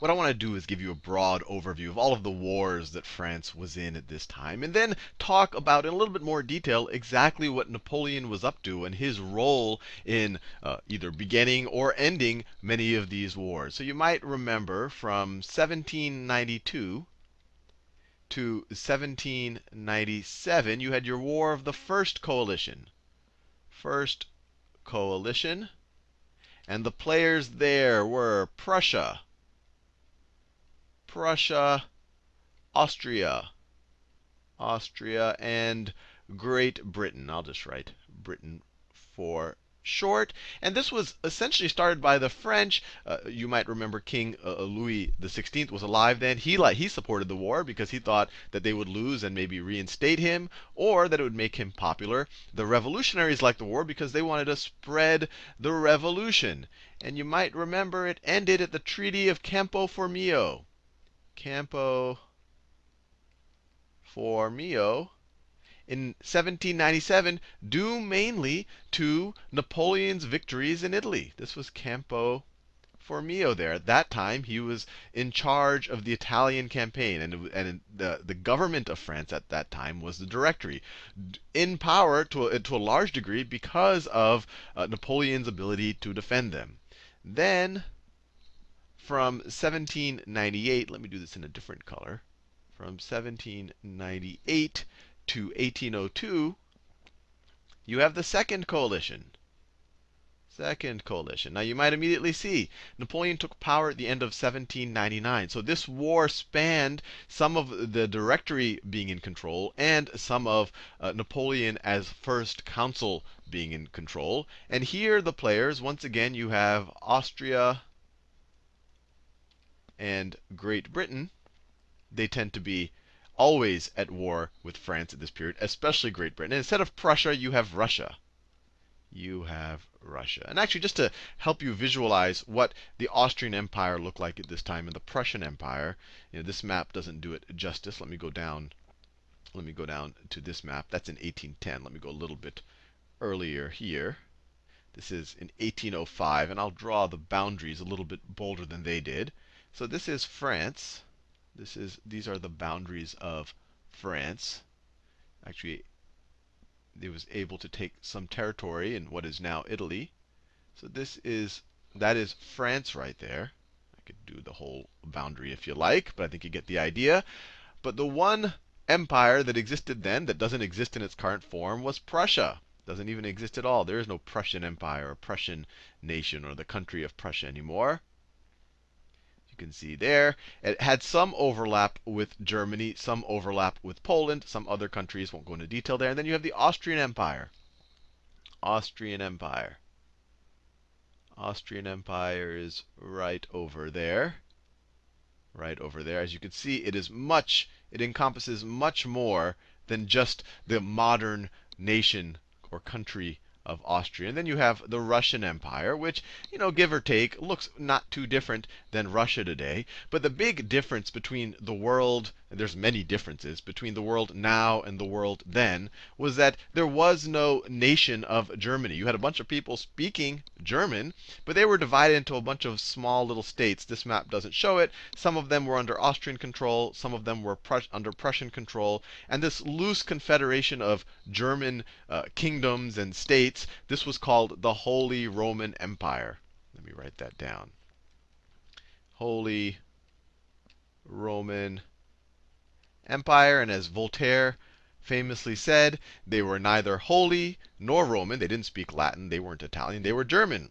what I want to do is give you a broad overview of all of the wars that France was in at this time, and then talk about in a little bit more detail exactly what Napoleon was up to and his role in uh, either beginning or ending many of these wars. So you might remember from 1792 to 1797, you had your War of the First Coalition. First Coalition. And the players there were Prussia, Prussia, Austria, Austria, and Great Britain. I'll just write Britain for short. And this was essentially started by the French. Uh, you might remember King uh, Louis XVI was alive then. He he supported the war because he thought that they would lose and maybe reinstate him, or that it would make him popular. The revolutionaries liked the war because they wanted to spread the revolution. And you might remember it ended at the Treaty of Campo Formio. Campo Formio in 1797 due mainly to Napoleon's victories in Italy. This was Campo Formio there. At that time, he was in charge of the Italian campaign, and, and the, the government of France at that time was the Directory, in power to a, to a large degree because of uh, Napoleon's ability to defend them. Then, from 1798, let me do this in a different color. From 1798 to 1802, you have the Second Coalition. Second Coalition. Now you might immediately see Napoleon took power at the end of 1799. So this war spanned some of the Directory being in control and some of uh, Napoleon as first consul being in control. And here the players, once again, you have Austria and Great Britain. They tend to be always at war with France at this period, especially Great Britain. And instead of Prussia, you have Russia. You have Russia. And actually, just to help you visualize what the Austrian Empire looked like at this time and the Prussian Empire, you know, this map doesn't do it justice. Let me go down. Let me go down to this map. That's in 1810. Let me go a little bit earlier here. This is in 1805, and I'll draw the boundaries a little bit bolder than they did. So this is France. This is these are the boundaries of France. Actually, it was able to take some territory in what is now Italy. So this is that is France right there. I could do the whole boundary if you like, but I think you get the idea. But the one empire that existed then that doesn't exist in its current form was Prussia. Doesn't even exist at all. There is no Prussian empire or Prussian nation or the country of Prussia anymore can see there. It had some overlap with Germany, some overlap with Poland, some other countries, won't go into detail there. And then you have the Austrian Empire. Austrian Empire. Austrian Empire is right over there. Right over there. As you can see, it is much, it encompasses much more than just the modern nation or country of Austria. And then you have the Russian Empire, which, you know, give or take, looks not too different than Russia today. But the big difference between the world, there's many differences, between the world now and the world then, was that there was no nation of Germany. You had a bunch of people speaking German, but they were divided into a bunch of small little states. This map doesn't show it. Some of them were under Austrian control, some of them were Prus under Prussian control. And this loose confederation of German uh, kingdoms and states this was called the Holy Roman Empire. Let me write that down. Holy Roman Empire. And as Voltaire famously said, they were neither holy nor Roman. They didn't speak Latin. They weren't Italian. They were German.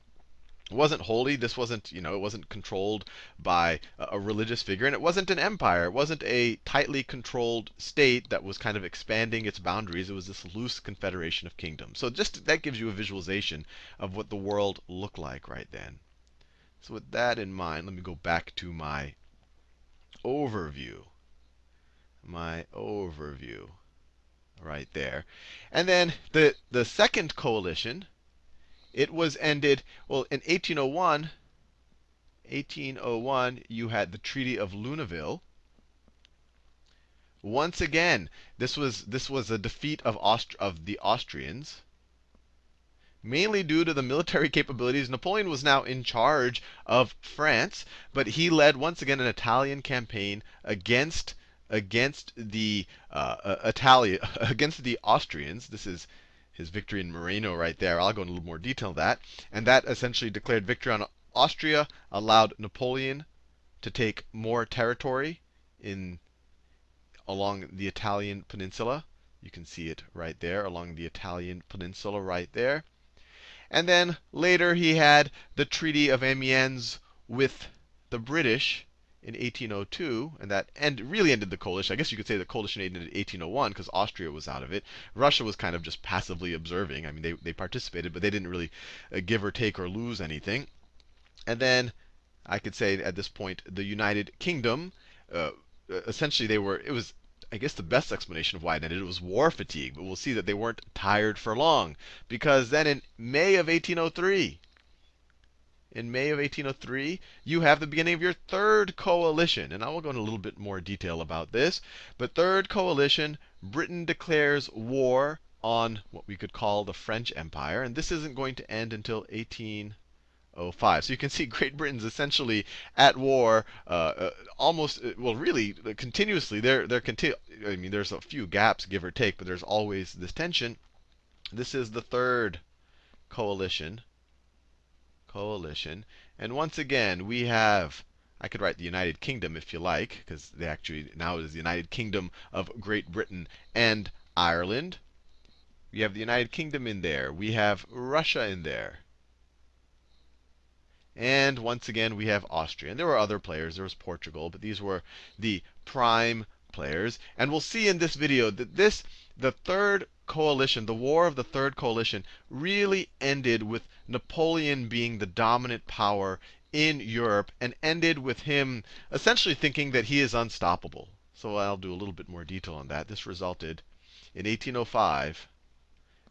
It wasn't holy. This wasn't, you know, it wasn't controlled by a religious figure, and it wasn't an empire. It wasn't a tightly controlled state that was kind of expanding its boundaries. It was this loose confederation of kingdoms. So just that gives you a visualization of what the world looked like right then. So with that in mind, let me go back to my overview. My overview right there. And then the the second coalition it was ended, well, in 1801, 1801, you had the Treaty of Luneville. Once again, this was this was a defeat of Aust of the Austrians, mainly due to the military capabilities. Napoleon was now in charge of France, but he led once again an Italian campaign against against the uh, uh, Italia against the Austrians. This is his victory in Marengo right there. I'll go into a little more detail on that. And that essentially declared victory on Austria, allowed Napoleon to take more territory in along the Italian peninsula. You can see it right there along the Italian peninsula right there. And then later he had the Treaty of Amiens with the British in 1802, and that end, really ended the coalition. I guess you could say the coalition ended in 1801 because Austria was out of it. Russia was kind of just passively observing. I mean, they, they participated, but they didn't really uh, give or take or lose anything. And then I could say at this point, the United Kingdom, uh, essentially they were, it was I guess the best explanation of why it ended it was war fatigue, but we'll see that they weren't tired for long. Because then in May of 1803, in May of 1803, you have the beginning of your third coalition. And I will go into a little bit more detail about this. But third coalition, Britain declares war on what we could call the French Empire. And this isn't going to end until 1805. So you can see Great Britain's essentially at war, uh, uh, almost uh, well, really uh, continuously. They're they're conti- I mean, there's a few gaps, give or take, but there's always this tension. This is the third coalition coalition. And once again, we have, I could write the United Kingdom if you like, because they actually now it is the United Kingdom of Great Britain and Ireland. We have the United Kingdom in there. We have Russia in there. And once again, we have Austria. And there were other players. There was Portugal, but these were the prime players. And we'll see in this video that this, the third coalition, the War of the Third Coalition, really ended with Napoleon being the dominant power in Europe and ended with him essentially thinking that he is unstoppable. So I'll do a little bit more detail on that. This resulted in 1805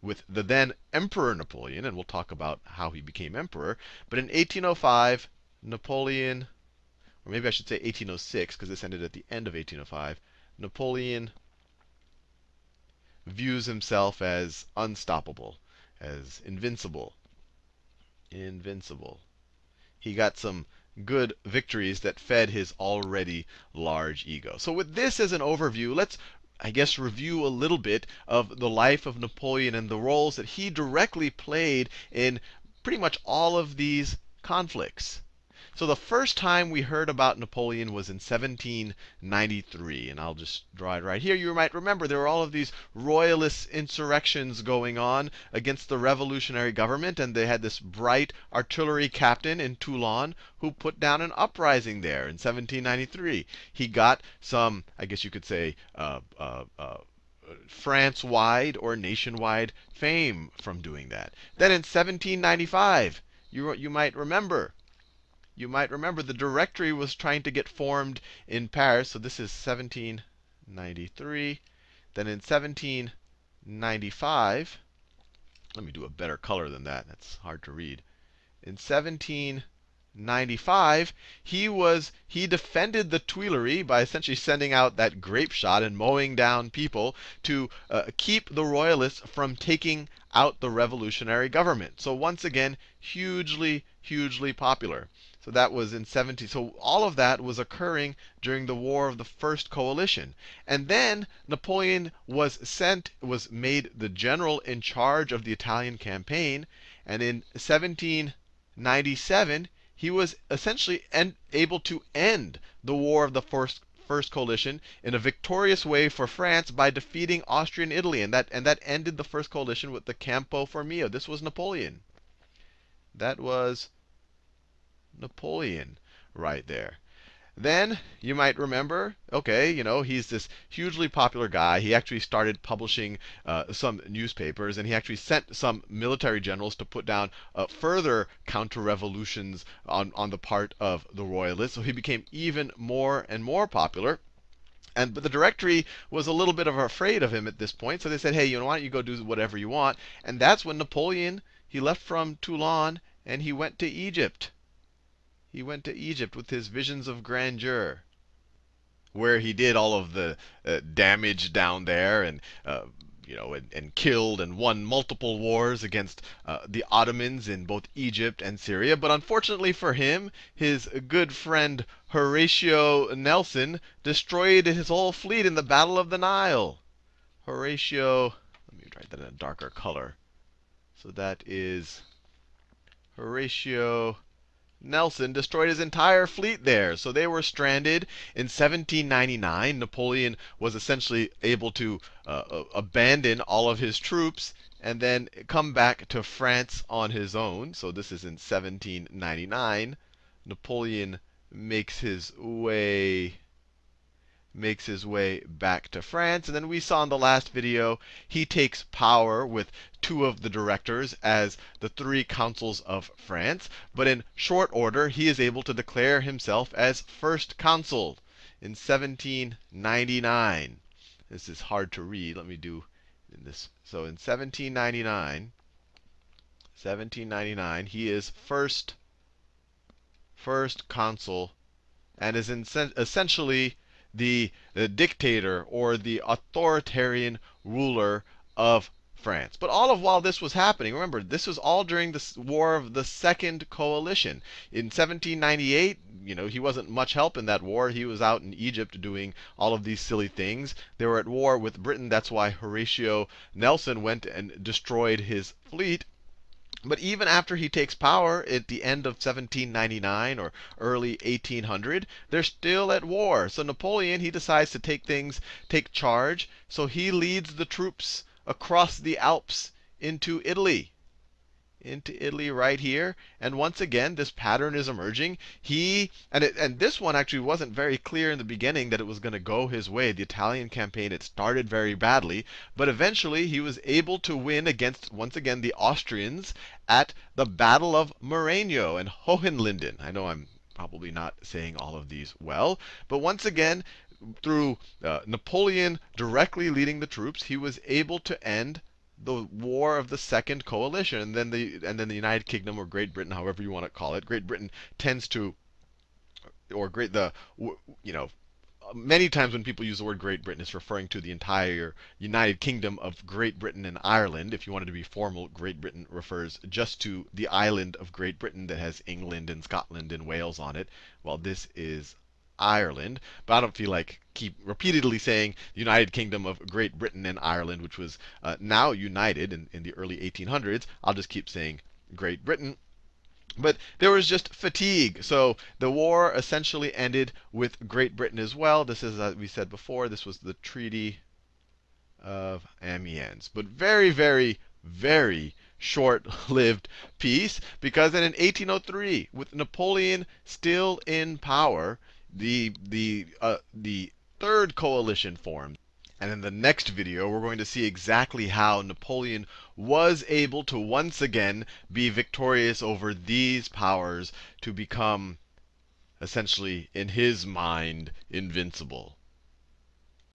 with the then Emperor Napoleon, and we'll talk about how he became emperor. But in 1805, Napoleon, or maybe I should say 1806, because this ended at the end of 1805, Napoleon views himself as unstoppable, as invincible. Invincible. He got some good victories that fed his already large ego. So with this as an overview, let's I guess review a little bit of the life of Napoleon and the roles that he directly played in pretty much all of these conflicts. So the first time we heard about Napoleon was in 1793. And I'll just draw it right here. You might remember there were all of these royalist insurrections going on against the revolutionary government. And they had this bright artillery captain in Toulon who put down an uprising there in 1793. He got some, I guess you could say, uh, uh, uh, France wide or nationwide fame from doing that. Then in 1795, you, you might remember you might remember the directory was trying to get formed in Paris. So this is 1793. Then in 1795, let me do a better color than that. That's hard to read. In 1795, he was he defended the Tuileries by essentially sending out that grape shot and mowing down people to uh, keep the royalists from taking out the revolutionary government. So once again, hugely, hugely popular. So that was in 17. So all of that was occurring during the War of the First Coalition. And then Napoleon was sent, was made the general in charge of the Italian campaign. And in 1797, he was essentially en- able to end the War of the First First Coalition in a victorious way for France by defeating Austria and Italy. And that, and that ended the First Coalition with the Campo Formio. This was Napoleon. That was Napoleon right there. Then you might remember, okay, you know, he's this hugely popular guy. He actually started publishing uh, some newspapers, and he actually sent some military generals to put down uh, further counter-revolutions on, on the part of the royalists. So he became even more and more popular. And but the directory was a little bit of afraid of him at this point, so they said, hey, you know, why don't you go do whatever you want? And that's when Napoleon he left from Toulon and he went to Egypt he went to Egypt with his visions of grandeur, where he did all of the uh, damage down there and uh, you know, and, and, killed and won multiple wars against uh, the Ottomans in both Egypt and Syria. But unfortunately for him, his good friend Horatio Nelson destroyed his whole fleet in the Battle of the Nile. Horatio, let me write that in a darker color. So that is Horatio Nelson destroyed his entire fleet there. So they were stranded. In 1799, Napoleon was essentially able to uh, uh, abandon all of his troops and then come back to France on his own. So this is in 1799. Napoleon makes his way makes his way back to France. And then we saw in the last video, he takes power with two of the directors as the three consuls of France. But in short order, he is able to declare himself as first consul in 1799. This is hard to read. Let me do this. So in 1799, 1799, he is first first consul and is essentially the, the dictator or the authoritarian ruler of France. But all of while this was happening, remember, this was all during the war of the Second Coalition. In 1798, you know, he wasn't much help in that war. He was out in Egypt doing all of these silly things. They were at war with Britain. That's why Horatio Nelson went and destroyed his fleet. But even after he takes power at the end of 1799 or early 1800, they're still at war. So Napoleon, he decides to take things, take charge. So he leads the troops across the Alps into Italy into Italy right here. And once again, this pattern is emerging. He and it, and this one actually wasn't very clear in the beginning that it was going to go his way. The Italian campaign it started very badly, but eventually he was able to win against once again the Austrians at the Battle of Marengo and Hohenlinden. I know I'm probably not saying all of these well, but once again, through uh, Napoleon directly leading the troops, he was able to end the war of the second coalition, and then the and then the United Kingdom or Great Britain, however you want to call it. Great Britain tends to, or great the you know. Many times when people use the word Great Britain, it's referring to the entire United Kingdom of Great Britain and Ireland. If you wanted to be formal, Great Britain refers just to the island of Great Britain that has England and Scotland and Wales on it, while this is Ireland. But I don't feel like keep repeatedly saying the United Kingdom of Great Britain and Ireland, which was uh, now united in, in the early 1800s. I'll just keep saying Great Britain. But there was just fatigue. So the war essentially ended with Great Britain as well. This is, as we said before, this was the Treaty of Amiens. But very, very, very short-lived peace because then in 1803, with Napoleon still in power, the the uh, the third coalition formed. And in the next video, we're going to see exactly how Napoleon was able to once again be victorious over these powers to become, essentially, in his mind, invincible.